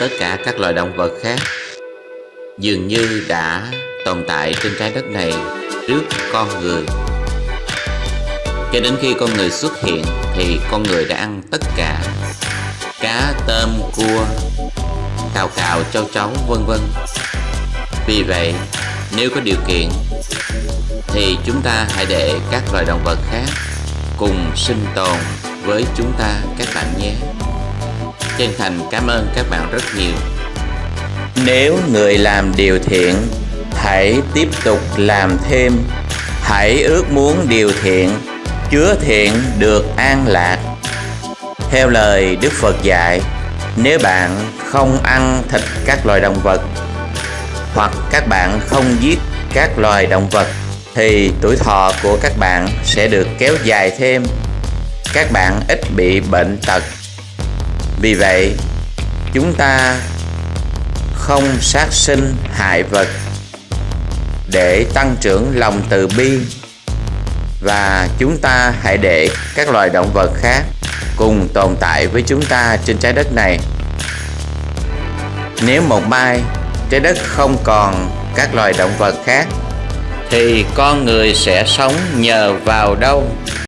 tất cả các loài động vật khác dường như đã tồn tại trên trái đất này trước con người. Cho đến khi con người xuất hiện thì con người đã ăn tất cả cá, tôm, cua, cào cào châu chấu vân vân. Vì vậy, nếu có điều kiện thì chúng ta hãy để các loài động vật khác cùng sinh tồn với chúng ta các bạn nhé chân thành cảm ơn các bạn rất nhiều. Nếu người làm điều thiện, hãy tiếp tục làm thêm. Hãy ước muốn điều thiện, chứa thiện được an lạc. Theo lời đức phật dạy, nếu bạn không ăn thịt các loài động vật, hoặc các bạn không giết các loài động vật, thì tuổi thọ của các bạn sẽ được kéo dài thêm. Các bạn ít bị bệnh tật vì vậy, chúng ta không sát sinh hại vật để tăng trưởng lòng từ bi, và chúng ta hãy để các loài động vật khác cùng tồn tại với chúng ta trên trái đất này. Nếu một mai trái đất không còn các loài động vật khác, thì con người sẽ sống nhờ vào đâu?